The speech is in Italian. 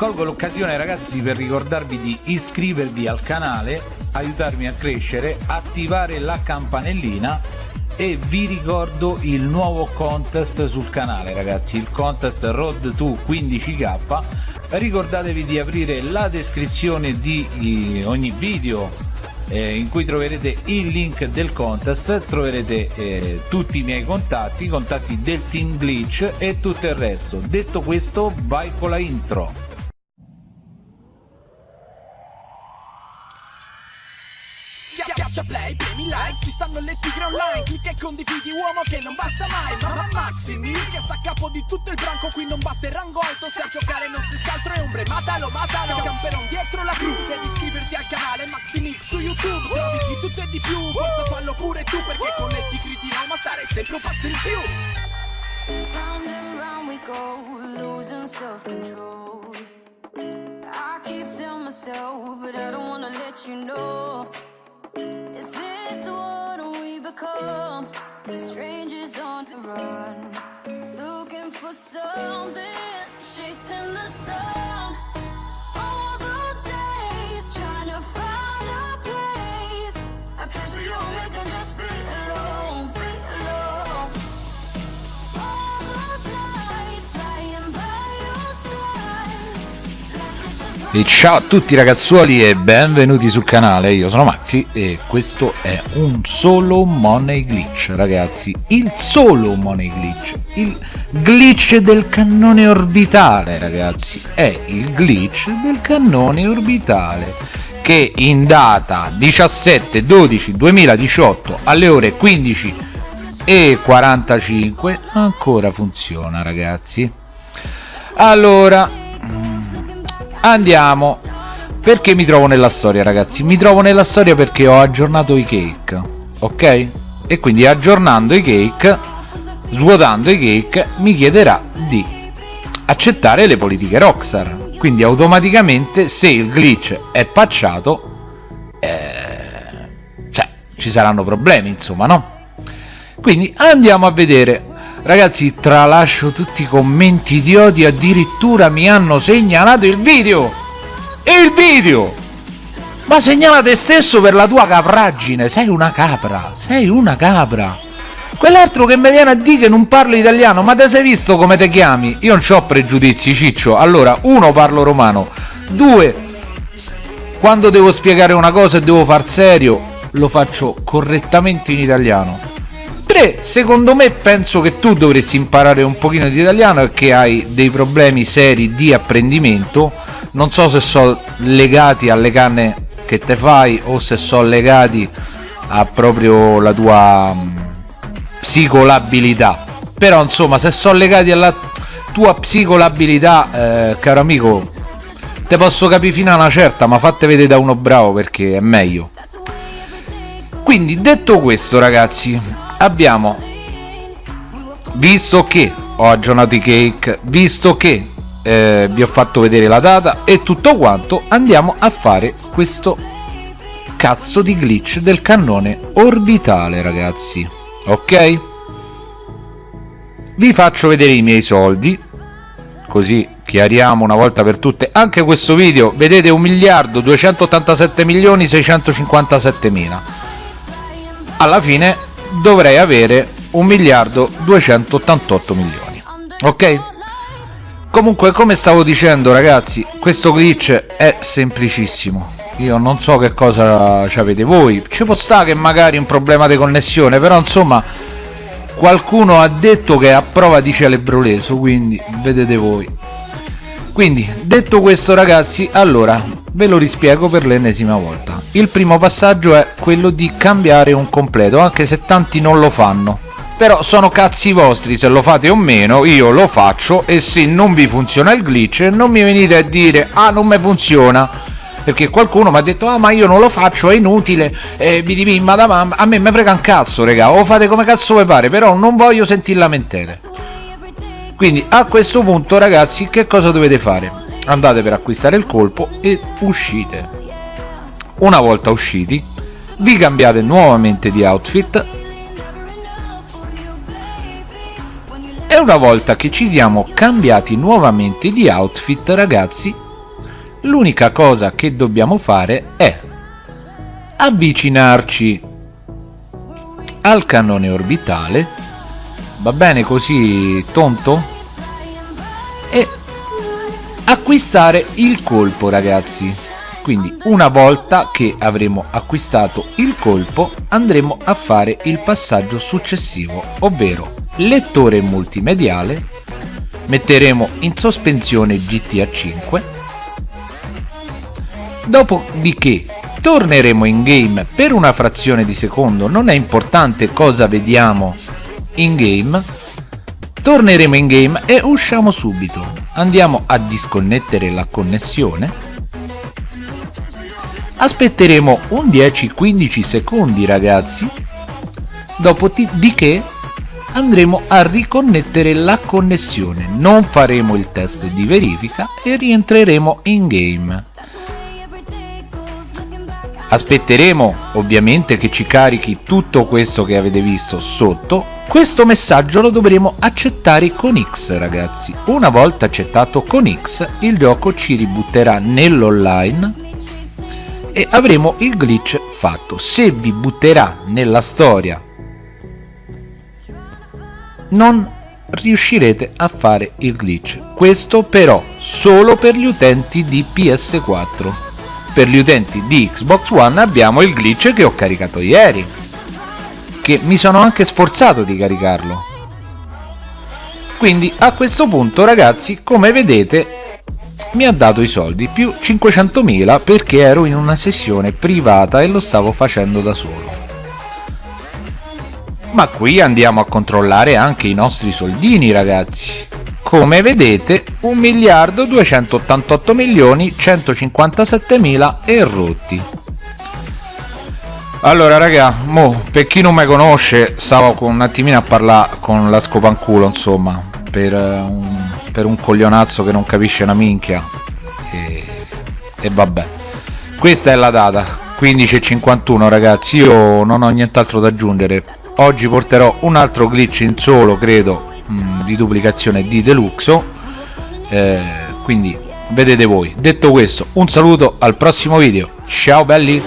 colgo l'occasione ragazzi per ricordarvi di iscrivervi al canale aiutarmi a crescere attivare la campanellina e vi ricordo il nuovo contest sul canale ragazzi il contest road to 15k ricordatevi di aprire la descrizione di ogni video eh, in cui troverete il link del contest troverete eh, tutti i miei contatti i contatti del team glitch e tutto il resto. Detto questo vai con la intro like, ci stanno le tigre online. Clicca e condividi uomo che non basta mai. Mamma Maximi, che sta a capo di tutto il branco. Qui non basta il rango alto, se a giocare non si scaltro e ombre. Matalo, matalo, camperon dietro la cru Devi iscriverti al canale Maximix su YouTube. Trovi di tutto e di più, forza fallo pure tu Perché con le tigre di Roma stare sempre un passo in più. Round and round we go, losing self-control. I keep telling myself, but I don't wanna let you know become? Strangers on the run Looking for something Chasing the sun E ciao a tutti ragazzuoli e benvenuti sul canale, io sono Maxi e questo è un solo money glitch ragazzi, il solo money glitch, il glitch del cannone orbitale ragazzi, è il glitch del cannone orbitale che in data 17 12 2018 alle ore 15 e 45 ancora funziona ragazzi. Allora andiamo. Perché mi trovo nella storia ragazzi? Mi trovo nella storia perché ho aggiornato i cake ok? E quindi aggiornando i cake svuotando i cake mi chiederà di accettare le politiche Rockstar. Quindi automaticamente se il glitch è patchato eh, cioè ci saranno problemi insomma no? Quindi andiamo a vedere ragazzi tralascio tutti i commenti di odio addirittura mi hanno segnalato il video. Il video! Ma segnala te stesso per la tua capraggine sei una capra sei una capra. Quell'altro che mi viene a dire che non parlo italiano ma te sei visto come te chiami? Io non ho pregiudizi ciccio. Allora uno parlo romano. Due quando devo spiegare una cosa e devo far serio lo faccio correttamente in italiano 3 secondo me penso che tu dovresti imparare un pochino di italiano che hai dei problemi seri di apprendimento. Non so se sono legati alle canne che te fai o se sono legati a proprio la tua mh, psicolabilità. Però insomma se sono legati alla tua psicolabilità eh, caro amico te posso capire fino a una certa ma fatte vedere da uno bravo perché è meglio. Quindi detto questo ragazzi abbiamo visto che ho aggiornato i cake visto che eh, vi ho fatto vedere la data e tutto quanto andiamo a fare questo cazzo di glitch del cannone orbitale ragazzi. Ok? Vi faccio vedere i miei soldi così chiariamo una volta per tutte. Anche questo video vedete 1 miliardo 287 milioni 657 mila alla fine dovrei avere 1 miliardo 288 milioni. Ok? Comunque come stavo dicendo ragazzi questo glitch è semplicissimo. Io non so che cosa ci avete voi. Ci può stare che magari un problema di connessione però insomma qualcuno ha detto che è a prova di celebroleso quindi vedete voi. Quindi detto questo ragazzi allora ve lo rispiego per l'ennesima volta. Il primo passaggio è quello di cambiare un completo anche se tanti non lo fanno. Però sono cazzi vostri se lo fate o meno io lo faccio e se non vi funziona il glitch non mi venite a dire ah non mi funziona perché qualcuno mi ha detto ah ma io non lo faccio è inutile eh, vi divi ma da mamma a me mi frega un cazzo raga o fate come cazzo vi pare però non voglio sentire lamentele quindi a questo punto ragazzi che cosa dovete fare andate per acquistare il colpo e uscite. Una volta usciti vi cambiate nuovamente di outfit. E una volta che ci siamo cambiati nuovamente di outfit ragazzi l'unica cosa che dobbiamo fare è avvicinarci al cannone orbitale. Va bene così tonto? E acquistare il colpo ragazzi. Quindi una volta che avremo acquistato il colpo andremo a fare il passaggio successivo ovvero lettore multimediale metteremo in sospensione GTA 5 dopodiché torneremo in game per una frazione di secondo non è importante cosa vediamo in game. Torneremo in game e usciamo subito andiamo a disconnettere la connessione. Aspetteremo un 10-15 secondi ragazzi. Dopodiché andremo a riconnettere la connessione. Non faremo il test di verifica e rientreremo in game aspetteremo ovviamente che ci carichi tutto questo che avete visto sotto. Questo messaggio lo dovremo accettare con X ragazzi. Una volta accettato con X il gioco ci ributterà nell'online e avremo il glitch fatto. Se vi butterà nella storia non riuscirete a fare il glitch. Questo però solo per gli utenti di PS4 per gli utenti di Xbox One abbiamo il glitch che ho caricato ieri che mi sono anche sforzato di caricarlo. Quindi a questo punto ragazzi come vedete mi ha dato i soldi più 500.000 perché ero in una sessione privata e lo stavo facendo da solo. Ma qui andiamo a controllare anche i nostri soldini ragazzi come vedete 1 miliardo 288 milioni 157 mila e rotti allora raga mo, per chi non mi conosce stavo un attimino a parlare con la scopanculo insomma per un, per un coglionazzo che non capisce una minchia. E, e vabbè. Questa è la data 15.51 ragazzi. Io non ho nient'altro da aggiungere. Oggi porterò un altro glitch in solo credo mh, di duplicazione di deluxo. Eh, quindi vedete voi. Detto questo un saluto al prossimo video. Ciao belli